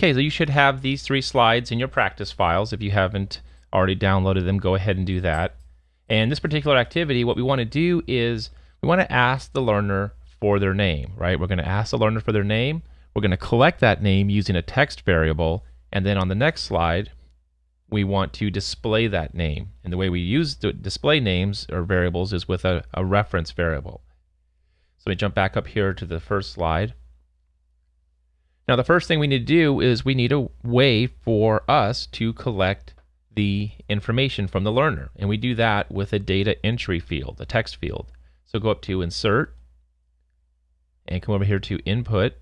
Okay, so you should have these three slides in your practice files. If you haven't already downloaded them, go ahead and do that. And this particular activity, what we want to do is we want to ask the learner for their name, right? We're going to ask the learner for their name. We're going to collect that name using a text variable. And then on the next slide, we want to display that name. And the way we use the display names or variables is with a, a reference variable. So me jump back up here to the first slide. Now the first thing we need to do is we need a way for us to collect the information from the learner. And we do that with a data entry field, a text field. So go up to Insert, and come over here to Input,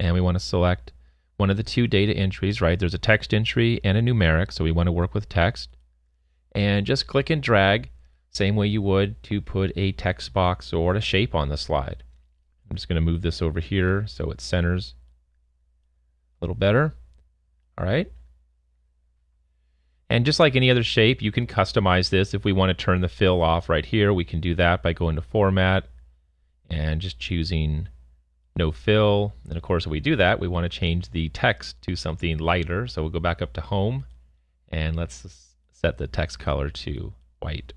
and we want to select one of the two data entries, right? There's a text entry and a numeric, so we want to work with text. And just click and drag, same way you would to put a text box or a shape on the slide. I'm just going to move this over here so it centers a little better. All right. And just like any other shape, you can customize this. If we want to turn the fill off right here, we can do that by going to Format and just choosing no fill. And of course, if we do that, we want to change the text to something lighter. So we'll go back up to Home and let's set the text color to white.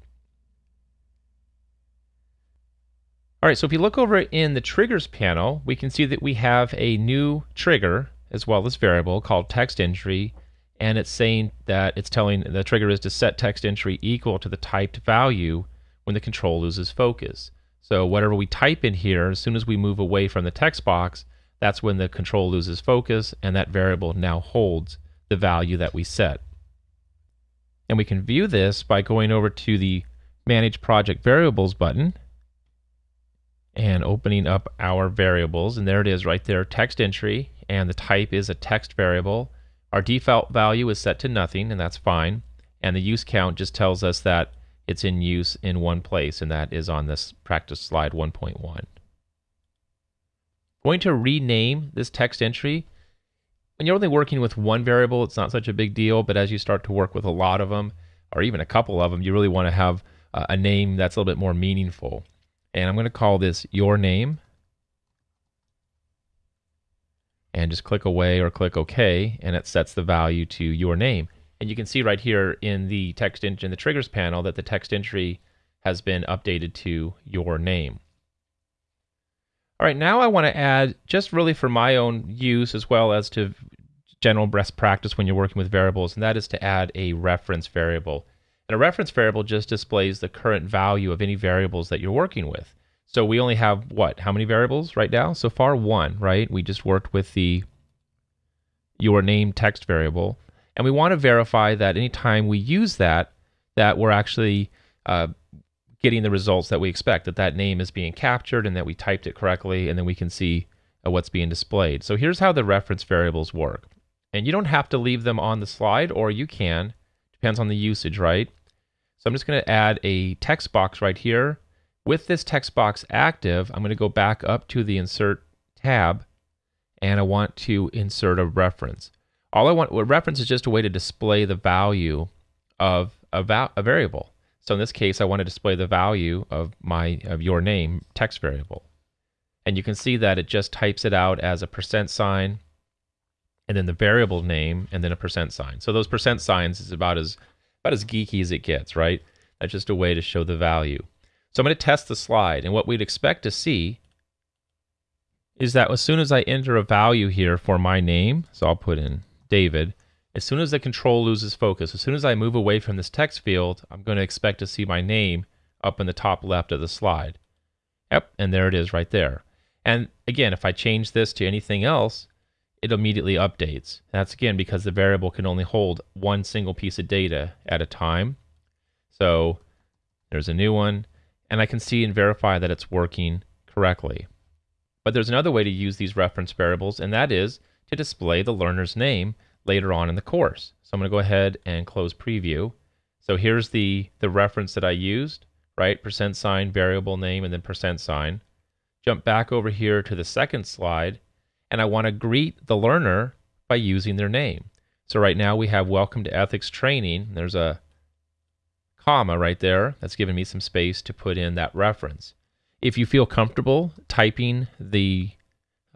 All right, so if you look over in the triggers panel, we can see that we have a new trigger as well as variable called text entry and it's saying that it's telling the trigger is to set text entry equal to the typed value when the control loses focus. So whatever we type in here, as soon as we move away from the text box, that's when the control loses focus and that variable now holds the value that we set. And we can view this by going over to the Manage Project Variables button and opening up our variables. And there it is right there, text entry, and the type is a text variable. Our default value is set to nothing, and that's fine. And the use count just tells us that it's in use in one place, and that is on this practice slide 1.1. Going to rename this text entry. When you're only working with one variable, it's not such a big deal, but as you start to work with a lot of them, or even a couple of them, you really want to have uh, a name that's a little bit more meaningful. And I'm going to call this your name. and just click away or click OK, and it sets the value to your name. And you can see right here in the text in, the triggers panel that the text entry has been updated to your name. All right, now I want to add, just really for my own use as well as to general best practice when you're working with variables, and that is to add a reference variable. And a reference variable just displays the current value of any variables that you're working with. So we only have what? How many variables right now? So far, one, right? We just worked with the your name text variable. And we want to verify that anytime we use that, that we're actually uh, getting the results that we expect, that that name is being captured and that we typed it correctly, and then we can see uh, what's being displayed. So here's how the reference variables work. And you don't have to leave them on the slide, or you can. Depends on the usage, right? So I'm just going to add a text box right here with this text box active, I'm going to go back up to the Insert tab, and I want to insert a reference. All I want, a reference is just a way to display the value of a, va a variable. So in this case, I want to display the value of my of your name text variable. And you can see that it just types it out as a percent sign, and then the variable name, and then a percent sign. So those percent signs is about as about as geeky as it gets, right? That's just a way to show the value. So I'm going to test the slide. And what we'd expect to see is that as soon as I enter a value here for my name, so I'll put in David, as soon as the control loses focus, as soon as I move away from this text field, I'm going to expect to see my name up in the top left of the slide. Yep, and there it is right there. And again, if I change this to anything else, it immediately updates. That's again because the variable can only hold one single piece of data at a time. So there's a new one and I can see and verify that it's working correctly. But there's another way to use these reference variables, and that is to display the learner's name later on in the course. So I'm going to go ahead and close preview. So here's the, the reference that I used, right? Percent sign, variable name, and then percent sign. Jump back over here to the second slide, and I want to greet the learner by using their name. So right now we have welcome to ethics training. There's a comma right there. That's giving me some space to put in that reference. If you feel comfortable typing the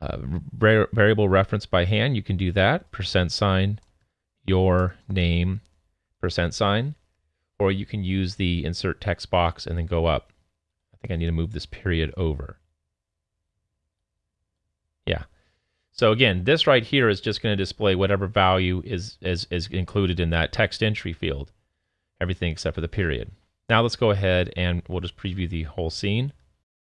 uh, variable reference by hand, you can do that. Percent sign, your name, percent sign. Or you can use the insert text box and then go up. I think I need to move this period over. Yeah. So again, this right here is just going to display whatever value is, is, is included in that text entry field. Everything except for the period. Now let's go ahead and we'll just preview the whole scene.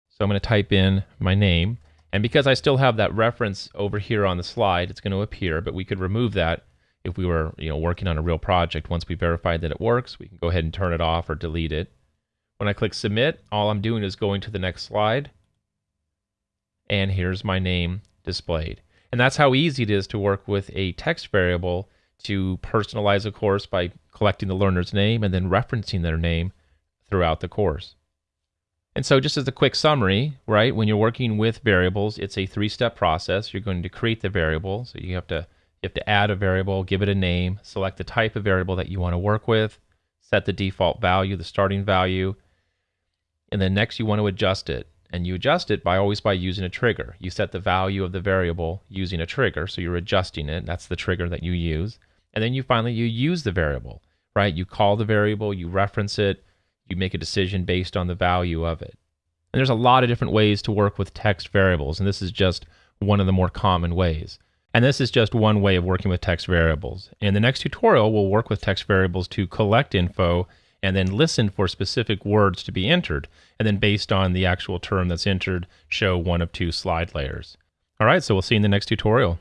So I'm going to type in my name. And because I still have that reference over here on the slide, it's going to appear, but we could remove that if we were you know, working on a real project. Once we verified that it works, we can go ahead and turn it off or delete it. When I click submit, all I'm doing is going to the next slide. And here's my name displayed. And that's how easy it is to work with a text variable to personalize a course by collecting the learner's name and then referencing their name throughout the course. And so just as a quick summary, right, when you're working with variables, it's a three-step process. You're going to create the variable. So you have to you have to add a variable, give it a name, select the type of variable that you want to work with, set the default value, the starting value, and then next you want to adjust it. And you adjust it by always by using a trigger. You set the value of the variable using a trigger, so you're adjusting it. That's the trigger that you use. And then you finally you use the variable, right? You call the variable, you reference it, you make a decision based on the value of it. And there's a lot of different ways to work with text variables, and this is just one of the more common ways. And this is just one way of working with text variables. In the next tutorial, we'll work with text variables to collect info and then listen for specific words to be entered, and then based on the actual term that's entered, show one of two slide layers. All right, so we'll see you in the next tutorial.